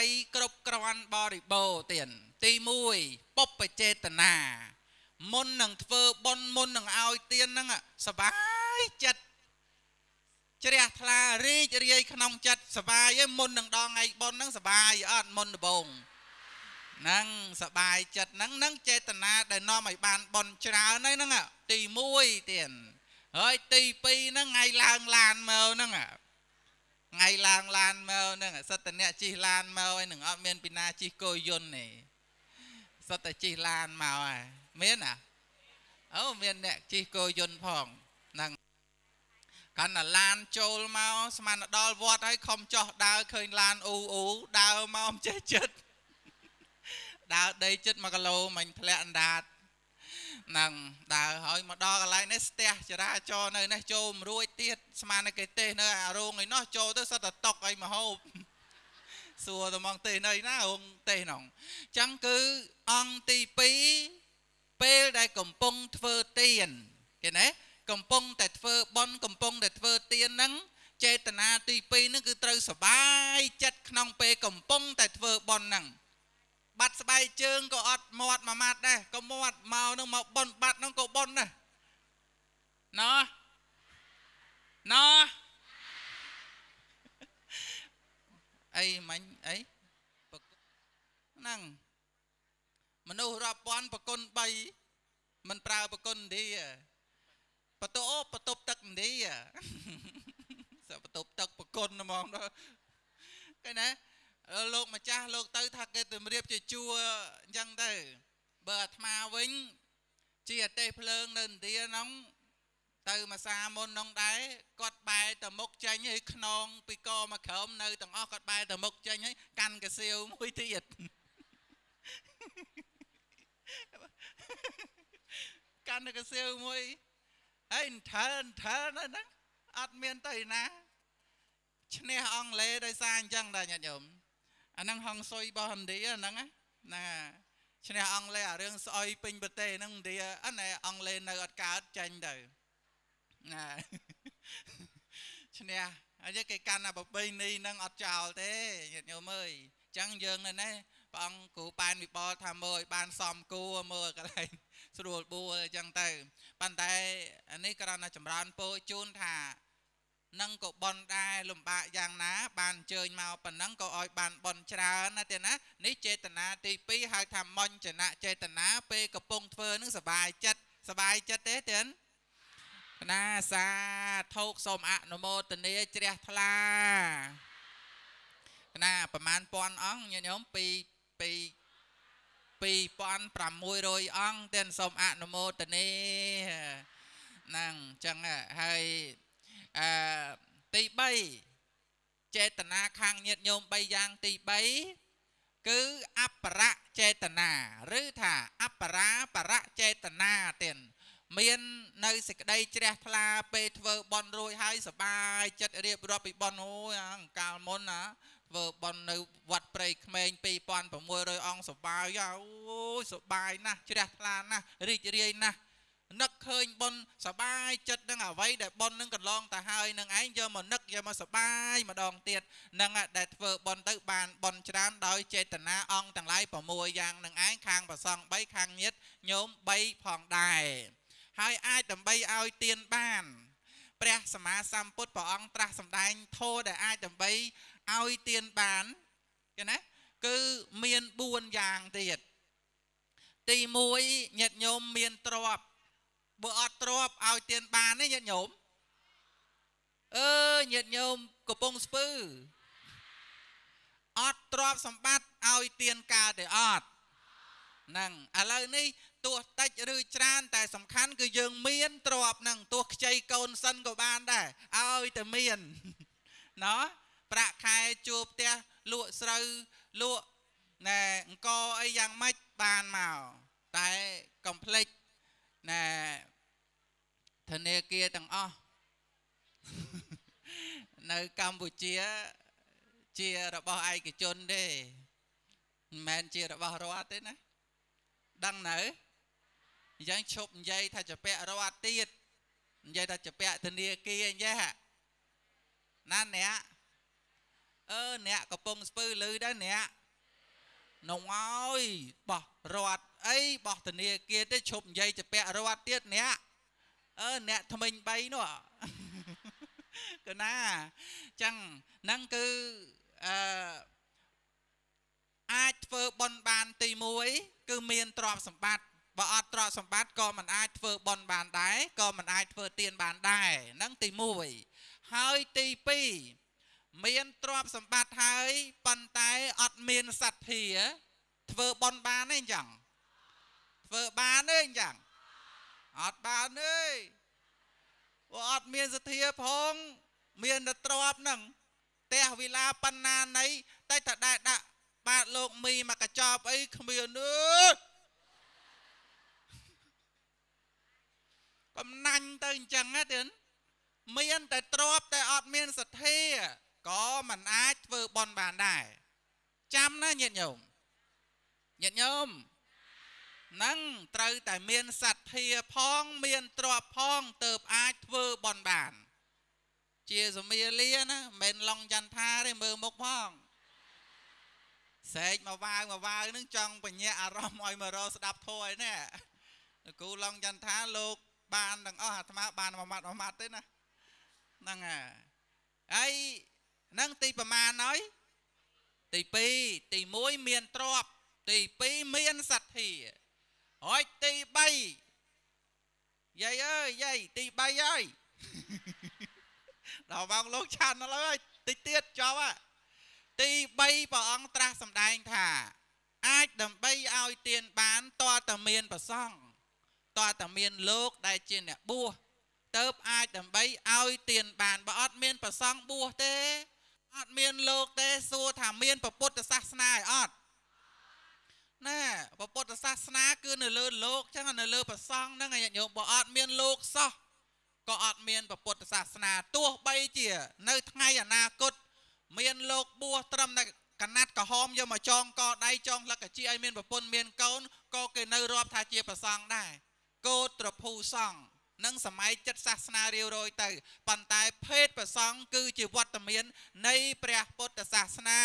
3គ្រប់គ្រាន់បរិបូរណ៍ទៀតទី1ពុបចេតនាមុននឹងធ្វើបុណ្យមុននឹងឲ្យទានហ្នឹងសបាយចិត្តជ្រះថ្លារីករាយក្នុងចិត្តសបាយឯងមុននឹងដល់ថ្ងៃបុណ្យហ្នឹងសបាយអត់មុនដំបូងហ្នឹងសបាយចិត្តហ្នឹងហ្នឹងចេតនាដែលនាំឲ្យបានបុណ្យច្រើនហ្នឹងទី1ទៀតហើយទី2ហ្នឹងថ្ងៃឡើងឡានមកហ្នឹង ថ្ងៃឡើងឡានមកហ្នឹងសិតតអ្នកជិះឡានមកឯនឹងអត់មានពីណាជិះគោយន្តទេសិតតែជិះឡានមកហ่ะមានអាអូមានអ្នកជិះគោយន្តផងហ្នឹងកាន់តែឡានចូលមកស្មានដល់វត្តហើយខំចោះដើរឃើញឡានអ៊ូអ៊ូដើរមកមិនចេះចិត្តដើរដីចិត្ត1គីឡូមិញធ្លាក់អណ្ដាត នឹងដើរហើយមកដល់កន្លែងនេះស្ទះចរាចរណ៍នៅនេះចូលមិនរួចទៀតស្មានគេទេសនៅអារោងឯនោះចូលទៅសិតតែតុកអីមហូបសួរទៅមកទេសនៅណារោងទេសនោះអញ្ចឹងគឺអង្គទី2ពេលដែលកំពុងធ្វើទៀនគេណាកំពុងតែធ្វើបន់កំពុងតែធ្វើទៀនហ្នឹងចេតនាទី2ហ្នឹងគឺត្រូវសបាយចិត្តក្នុងពេលកំពុងតែធ្វើបន់ហ្នឹង បាត់ស្បែកជើងក៏អត់មាត់មួយម៉ាត់ដែរក៏មាត់មកនឹងមកប៉ុនបាត់នឹងក៏ប៉ុនដែរណោះណោះអីមិញអីហ្នឹងមនុស្សរាប់ពាន់ប្រគុណ3មិនប្រើប្រគុណទេបតោបតប់ទឹកទេសបតប់ទឹកប្រគុណហ្មងដល់គេណា លោកម្ចាស់លោកទៅថាគេទម្រាបជាជួរអញ្ចឹងទៅបើអាត្មាវិញជាអទេសភ្លើងនៅឥណ្ឌាហ្នឹងទៅមួយសាមុនហ្នឹងដែរគាត់បែរទៅមុខចេញហើយខ្នងពីកមកក្រោមនៅទាំងអស់គាត់បែរទៅមុខចេញហើយកាន់កាសៀវមួយទៀតកាន់កាសៀវមួយហើយថើថើហ្នឹងអត់មានទៅណាឈ្នះអង់គ្លេសដោយសារអញ្ចឹងដែរញាតិញោម អាហ្នឹងហងសុយរបស់ឥណ្ឌាហ្នឹងណាឈ្នះអង់គ្លេសអារឿងស្អុយពេញប្រទេសហ្នឹងឥណ្ឌាអត់ណែអង់គ្លេសនៅអត់កើតចាញ់ទៅណាឈ្នះហើយគេកាន់អាប្របីនេះហ្នឹងអត់ចោលទេញាតិញោមអើយអញ្ចឹងយើងនៅនេះព្រះអង្គគ្រូប៉ែនវិបលថាមើលឲ្យបានសមគួរមើលកន្លែងស្រួលបួលអញ្ចឹងទៅប៉ុន្តែអានេះគ្រាន់តែចម្រើនពោជូនថា នឹងក៏បនដែរលំបាកយ៉ាងណា បានអញ្ជើញមកប៉ុណ្ណឹងក៏ឲ្យបានបនច្រើនណាទេណានេះចេតនាទី2ហៅថាមញ្ចនៈចេតនាពេលកំពុងធ្វើនឹងសបាយចិត្តសបាយចិត្តទេទេណាសាធោកសូមអនុមោទនាជ្រះថ្លាណាប្រមាណពាន់អង្គញាតិញោមពីពី2600អង្គទេសូមអនុមោទនាហ្នឹងអញ្ចឹងហើយ អឺទី3ចេតនាខាងញាតញោម3យ៉ាងទី3គឺអបរៈចេតនាឬថាអបរាបរៈចេតនាទៀតមាននៅសេចក្តីជ្រះថ្លាពេលធ្វើបន់រួចហើយសបាយចិត្តរៀបរាប់ពីបន់អូយអង្កាលមុនណាធ្វើបន់នៅវត្តព្រៃក្មេង2600អង្គសបាយអូយសបាយណាស់ជ្រះថ្លាណាស់រីករាយណាស់ នឹកឃើញប៉ុនសបាយចិត្តនឹងអ្វីដែលប៉ុននឹងកន្លងទៅហើយនឹងឯងយកមកនឹកយកមកសបាយម្ដងទៀតនឹងដែលធ្វើប៉ុនទៅបានប៉ុនច្រើនដោយចេតនាអង្គទាំងឡាយ6យ៉ាងនឹងឯងខាងប្រសង3ខាងញាតញោម3ផងដែរហើយអាចដើម្បីឲ្យទៀនបានព្រះសម្មាសម្ពុទ្ធព្រះអង្គត្រាស់សម្ដែងធម៌ដែលអាចដើម្បីឲ្យទៀនបានគេណាគឺមាន4យ៉ាងទៀតទី1ញាតិញោមមានទ្រព្យ បើអត់ទ្របឲ្យទៀនបានទេញាតិញោមអឺញាតិញោមកំពុងស្ពឺអត់ទ្របសម្បត្តិឲ្យទៀនកើតទេអត់ហ្នឹងឥឡូវនេះទោះតិចឬច្រើនតែសំខាន់គឺយើងមានទ្របហ្នឹងទោះខ្ចីកូនសិនក៏បានដែរឲ្យតែមានណោះប្រាក់ខែជួផ្ទះលក់ស្រូវលក់ណែអង្គអីយ៉ាងម៉េចបានមកតែកុំភ្លេចណែធ នាគារទាំងអស់នៅកម្ពុជាជារបស់ឯកជនទេមិនមែនជារបស់រដ្ឋទេណាដឹងនៅអញ្ចឹងឈប់និយាយថាជាពាក់រដ្ឋទៀតនិយាយថាជាពាក់ធនាគារអញ្ចឹងណាអ្នកអឺអ្នកកំពុងស្ពឺលឺដែរអ្នកនងអើយបោះរត់អីបោះធនាគារទេឈប់និយាយទៅពាក់រត់ទៀតអ្នក អឺអ្នកថ្មិញ3នោះកណាចឹងហ្នឹងគឺអឺអាចធ្វើបន់បានទី1គឺមានទ្រព្យសម្បត្តិបើអត់ទ្រព្យសម្បត្តិក៏មិនអាចធ្វើបន់បានដែរក៏មិនអាចធ្វើទានបានដែរហ្នឹងទី1ហើយទី2មានទ្រព្យសម្បត្តិហើយប៉ុន្តែអត់មានសទ្ធាធ្វើបន់បានទេអញ្ចឹងធ្វើបានទេអញ្ចឹង អត់បានទេព្រោះអត់មានសទ្ធាផងមានតែទ្រព្យហ្នឹងផ្ទះវិឡាបណ្ណានៃតែតែដាក់បាទលោកមីមកកញ្ចប់អីគ្មានអើយកំណាញ់ទៅអញ្ចឹងណាទៀតមានតែទ្របតែអត់មានសទ្ធាក៏មិនអាចធ្វើបន់បានដែរចាំណាញាតិញោមញាតិញោម នឹងត្រូវតែមានសទ្ធាផងមានទ្របផងទៅអាចធ្វើបន់បាន ជាសមាលាណាមិនឡងចន្ទថាទេមើលមុខផងស្រែកមកវាវមកវាវនឹងចង់បញ្ញាអារម្មណ៍ឲ្យមករស្ដាប់ធម៌ឯនេះគូឡងចន្ទថាលោកបានទាំងអស់អាត្មាបានមួយម៉ាត់មួយម៉ាត់ទេណាហ្នឹងហើយហ្នឹងទីប្រមាណហើយទី2ទី1មានទ្រពទី2មានសទ្ធា ហើយទី3យាយអើយយាយទី3ហើយដល់បងលោកឆានហើយតិចទៀតចប់ហ่ะទី3ព្រះអង្គត្រាស់សម្ដែងថាអាចដើម្បីឲ្យទានបានតើតមានប្រសង់តើតមានលោកដែលជាអ្នកបួសទៅអាចដើម្បីឲ្យទានបានបើអត់មានប្រសង់បួសទេអត់មានលោកទេសួរថាមានពុទ្ធសាសនាឲ្យអត់ ណែពុទ្ធសាសនាគឺនៅលើលោកចឹងនៅលើប្រសង់ហ្នឹងញាតិញោមបើអត់មានលោកសោះក៏អត់មានពុទ្ធសាសនាទោះបីជា នៅថ្ងៃអនាគត មានលោកបួសត្រឹមតែកណាត់ក្រហមយកមកចងកដៃចងលក្ខជាឲ្យមានប្រពន្ធមានកូនក៏គេនៅរាប់ថាជាប្រសង់ដែរកោត្រភូសង្ឃនឹងសម័យចិត្តសាសនារាវរយទៅប៉ុន្តែភេទប្រសង់គឺជាវត្តមាននៃព្រះពុទ្ធសាសនា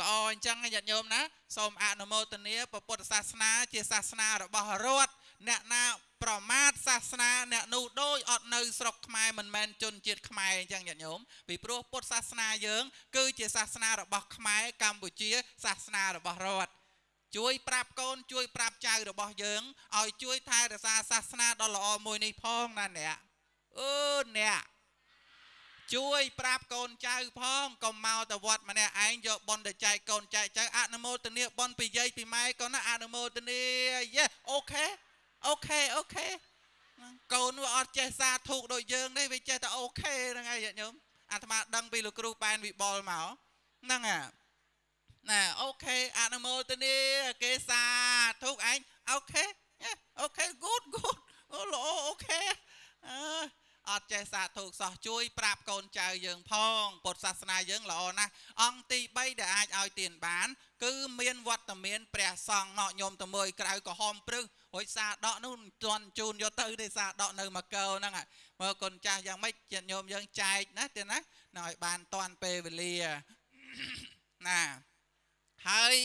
ល្អអញ្ចឹងញាតិញោមណាសូមអនុមោទនាពុទ្ធសាសនា ជាសាសនារបស់រដ្ឋអ្នកណាប្រមាថសាសនាអ្នកនោះដូចអត់នៅស្រុកខ្មែរមិនមែនជនជាតិខ្មែរអញ្ចឹងញាតិញោមពីព្រោះពុទ្ធសាសនាយើង គឺជាសាសនារបស់ខ្មែរកម្ពុជាសាសនារបស់រដ្ឋជួយប្រាប់កូនជួយប្រាប់ចៅរបស់យើងឲ្យជួយថែរក្សាសាសនាដ៏ល្អមួយនេះផងណាអ្នកអឺអ្នក ជួយប្រាប់កូនចៅផងកុំមកទៅវត្តម្នាក់ឯងយកប៉ុនទៅចែកកូនចែកចៅអនុមោទនាប៉ុនពីយាយពីម៉ែកូនណាអនុមោទនា yeah okay okay okay កូនវាអត់ចេះសាធុកដូចយើងទេវាចេះតែ okay ហ្នឹងហើយញាតិញោមអាត្មាដឹងពីលោកគ្រូប៉ែនវិបុលមកហ្នឹងអាណែ okay អនុមោទនាគេសាធុកឯងokay okay good good អូល្អ okay អឺ អត់ចេះសាធុសោះជួយប្រាប់កូនចៅយើងផងពុទ្ធសាសនាយើងល្អណាស់អង្គទី3ដែលអាចឲ្យទានបាន គឺមានវត្តមានព្រះសង្ឃណោញោមតមួយក្រៅក្រហមព្រឹសរួចសាដកនោះមិនទាន់ជូនយកទៅទេសាដកនៅមកកោហ្នឹងមើលកូនចាស់យ៉ាងម៉េចញាតិញោមយើងចែកណាទេណាឲ្យបានតាន់ពេលវេលាណាហើយ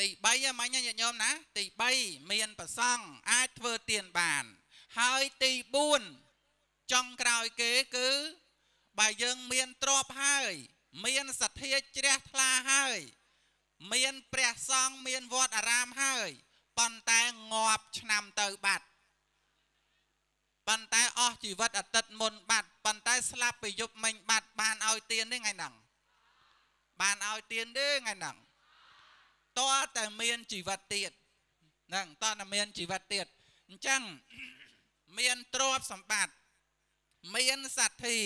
ទី3មិញញាតិញោមណា ទី3មានប្រសង់អាចធ្វើទានបាន ហើយទី4 ចុងក្រោយគេគឺបើយើងមានទ្រពហើយ មានសទ្ធាជ្រះថ្លាហើយ មានព្រះសង្ឃមានវត្តអារាមហើយប៉ុន្តែងាប់ឆ្នាំទៅបាត់ប៉ុន្តែអស់ជីវិតអតីតមុនបាត់ប៉ុន្តែស្លាប់ពីយប់មិញបាត់បានឲ្យទៀនទេថ្ងៃហ្នឹងបានឲ្យទៀនទេថ្ងៃហ្នឹងតើតែមានជីវិតទៀតហ្នឹងតើតែមានជីវិតទៀតអញ្ចឹងមានទ្រព្យសម្បត្តិ មានសទ្ធា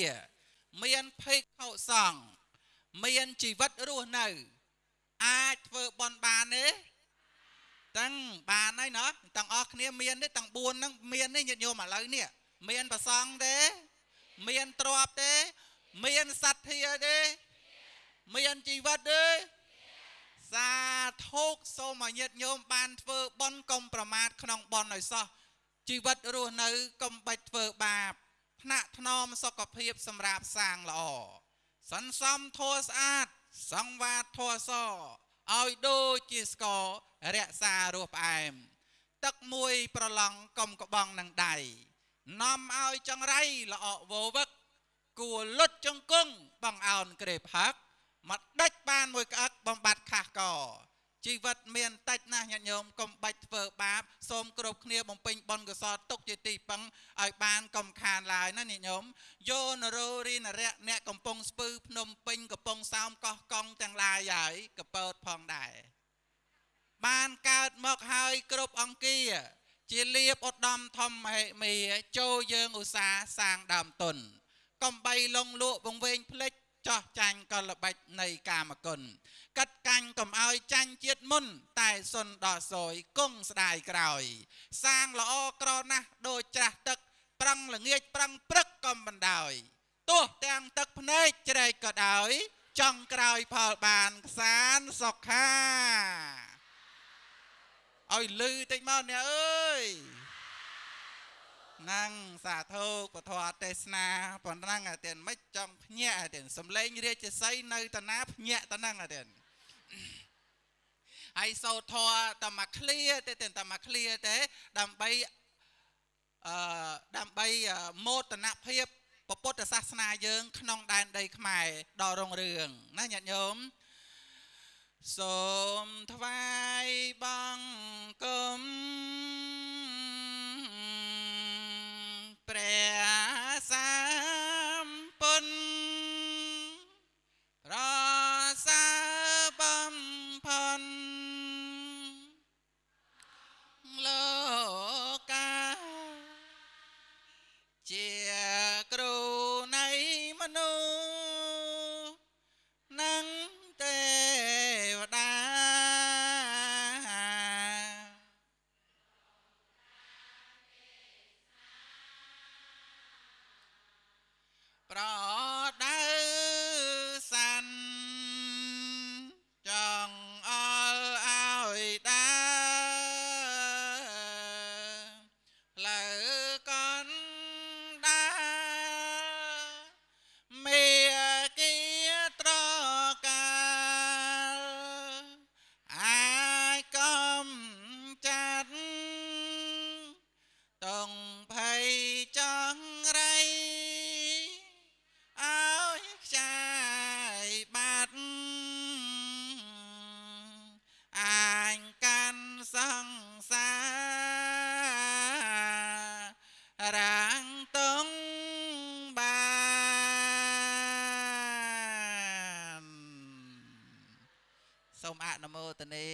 មានភេកខុសង្ឃមានជីវិតរស់នៅ អាចធ្វើបន់បានទេទាំងបានហើយណោះទាំងអស់គ្នាមានទេទាំង4ហ្នឹងមានទេញាតិញោមឥឡូវនេះមានប្រសងទេមានទ្រពទេ មានសទ្ធាទេមានជីវិតទេសាធុកសូមឲ្យញាតិញោមបានធ្វើបន់កុំប្រមាថក្នុងបន់ឲ្យសោះជីវិតរស់នៅកុំបាច់ធ្វើបាប ថ្នាក់ថ្នមសុខភាពសម្រាប់សាងល្អសន្សំធัวស្អាត សង្វាតធัวសឲ្យដូចជាស្កររក្សារសផ្អែម ទឹកមួយប្រឡងកុំក្បងនឹងដៃនាំឲ្យចង្រៃល្អក់វវឹកគួលុតចង្គង់បងអោនក្រេបហាក់មកដាច់បានមួយក្អឹកបំបត្តិខាស់ក ជីវិតមានតិចណាស់ញាតិញោមកុំបាច់ធ្វើបាបសូមគ្រប់គ្នាបំពេញបុណ្យកុសលទុកជាទីពឹងឲ្យបានកុំខានឡើយណាញាតិញោមយោនរោរីនរៈអ្នកកំពុងស្ពឺភ្នំពេញកំពុងសោមកោះកង់ទាំងឡាយហើយកពើតផងដែរបានកើតមកហើយគ្រប់អង្គាជាលៀបឧត្តមធម្មហិមេចូលយើងឧស្សាហ៍សាងដើមទុនកំបីលងលក់វង្វេងផ្លិច ចោះចាញ់កលបាច់នៃកាមគុណកាត់កាញ់កុំឲ្យចាញ់ជាតិមុន តែសុនដល់សយគង់ស្ដាយក្រោយ សាងល្អក្រណាស់ដូចច្រាស់ទឹក ប្រឹងល្ងាចប្រឹងព្រឹកកំបណ្ដោយទោះទាំងទឹកភ្នែកជ្រែកក៏ដោយចង់ក្រោយផលបានខ្សានសុខាឲ្យលឺតិចមកអ្នកអើយណាំងសាធុពធទេសនាប៉ុណ្ណឹងអាទៀតមិនចង់ ភ្ញាក់អាទៀតសំឡេងរាជសីនៅតាណាភ្ញាក់តាហ្នឹងអាទៀតហើយសោធរតែមកឃ្លាទេតែមកឃ្លាទេដើម្បីអឺដើម្បីមោទនភាពពុទ្ធសាសនាយើង ក្នុងដែនដីខ្មែរដ៏រុងរឿងណាញាតិញោមសូមថ្វាយបង្គំព្រះស មអនុមោទនា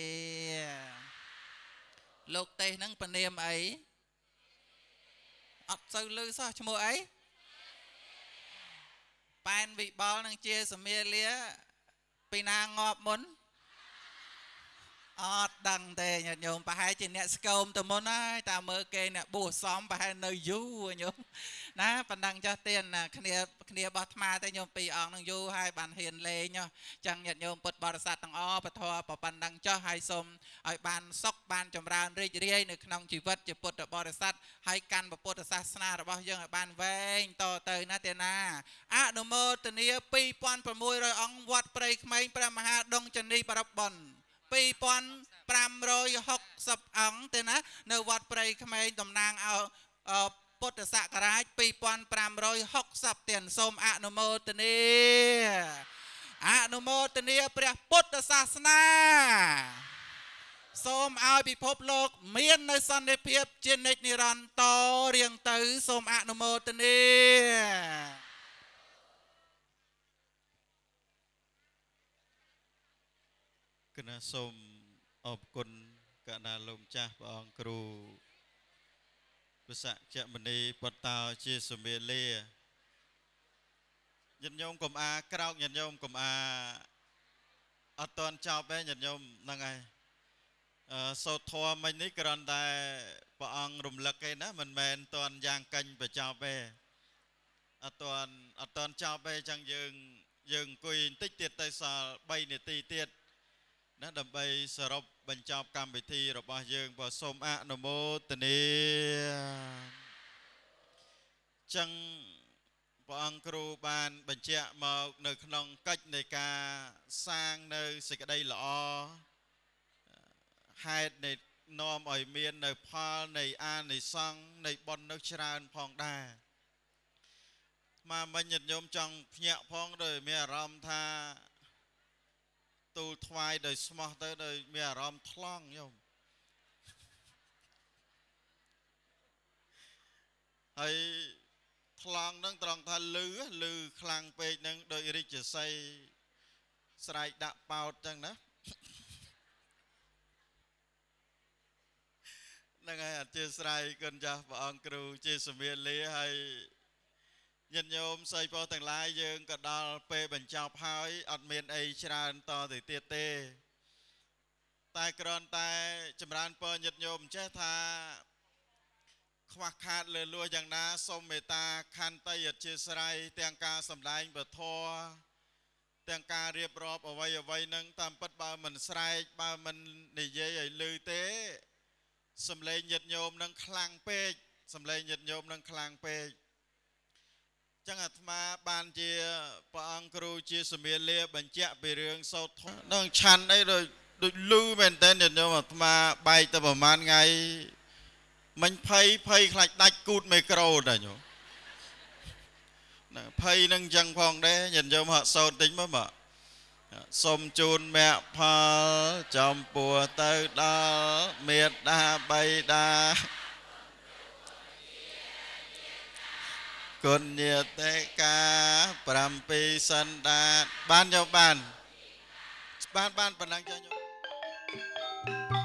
លោកទេសហ្នឹងពនាមអីអត់សូវលឺសោះឈ្មោះអីប៉ែនវិបលនឹងជាសមាលាពីណាងាប់មុន អត់ដឹងទេញាតិញោមប្រហែលជាអ្នកស្គមទៅមុនហើយតាមមើលគេអ្នកបួសសំប្រហែលនៅយូរញោមណាប៉ណ្ណឹងចាស់ទៀនណាគ្នាគ្នាបោះថ្មតែញោមពីរអង្គនឹងយូរហើយបានហ៊ានលេងចឹងញាតិញោមពុទ្ធបរិស័ទទាំងអស់ពធប៉ុណ្ណឹងចុះហើយសូមឲ្យបានសុខបានចម្រើនរីករាយនៅក្នុងជីវិតជាពុទ្ធបរិស័ទហើយកាន់ពុទ្ធសាសនារបស់យើងឲ្យបានវែងតទៅណាទេណាអនុមោទនា2600អង្គវត្តព្រៃក្មេងព្រះមហាដងចនីបរិបុណ្យ 2560អង្គទេណានៅវត្តព្រៃក្មេងតំណាងឲ្យពុទ្ធសករាជ2560ទៀតសូមអនុមោទនាអនុមោទនាព្រះពុទ្ធសាសនាសូមឲ្យពិភពលោកមាននៅសន្តិភាពជានិច្ចនិរន្តរ៍រៀងទៅសូមអនុមោទនា គណៈសូមអរគុណកណាលោកម្ចាស់ព្រះអង្គគ្រូវិស័កចមនីបតោជាសមាលាញាតិញោមកុំអាក្រោកញាតិញោមកុំអាអត់តន់ចប់ទេញាតិញោមហ្នឹងហើយអឺសោតធម៌មិញនេះគ្រាន់តែព្រះអង្គរំលឹកឯណាមិនមែនតន់យ៉ាងកាញ់បញ្ចប់ទេអត់តន់អត់តន់ចប់ទេអញ្ចឹងយើងយើងអង្គុយបន្តិចទៀតទៅសល់3នាទីទៀត ណាដើម្បីសរុបបញ្ចប់កម្មវិធីរបស់យើងបើសូមអនុមោទនាចឹងព្រះអង្គគ្រូបានបញ្ជាក់មកនៅក្នុងកិច្ចនៃការសាងនៅសេចក្តីល្អហេតុនៃនាំឲ្យមាននៅផលនៃអានិសង្ឃនៃបុណ្យនៅច្រើនផងដែរមកមិញញាតិញោមចង់ភ្ញាក់ផងដោយមានអារម្មណ៍ថា ទូលថ្វាយដោយស្មោះទៅដោយមានអារម្មណ៍ថ្លង់ញោមហើយថ្លង់នឹងត្រង់ថាលឺលឺខ្លាំងពេកនឹងដោយរិទ្ធស័យស្រែកដាក់ប៉ោតចឹងណាហ្នឹងហើយអធិស្ឋានគុណចាស់ព្រះអង្គគ្រូជាសមាលាហើយ ញាតិញោមសីពោទាំងឡាយយើងក៏ដល់ពេលបញ្ចប់ហើយអត់មានអីច្រើនតទៅទៀតទេ តែគ្រាន់តែចម្រើនពរញាតិញោមចេះថាខ្វះខាតលើលួយ៉ាងណាសូមមេត្តាខន្តីអធិស្ឋានទាំងការសម្ដែងពធទាំងការរៀបរាប់អវ័យអវ័យនឹងតាមពិតបើមិនស្រែកបើមិននិយាយឲ្យលឺទេសំឡេងញាតិញោមនឹងខ្លាំងពេកសំឡេងញាតិញោមនឹងខ្លាំងពេក ចឹងអាត្មាបានជាព្រះអង្គគ្រូជាសមាលាបញ្ជាក់ពីរឿងសោតនឹងឆាន់អីដូចដូចលឺមែនតើញាតិញោមអាត្មាបែកទៅប្រហែលថ្ងៃមិញភ័យភ័យខ្លាចដាច់គូតមីក្រូតាញោមណាភ័យនឹងចឹងផងដែរញាតិញោមហាក់សោតតិចមើលមកសូមជូនមគ្គផលចំពោះទៅដល់មេត្តាបៃតា គុណញាតិកា7សន្តានបានយកបានបានបានប៉ុណ្ណឹងចុះញោម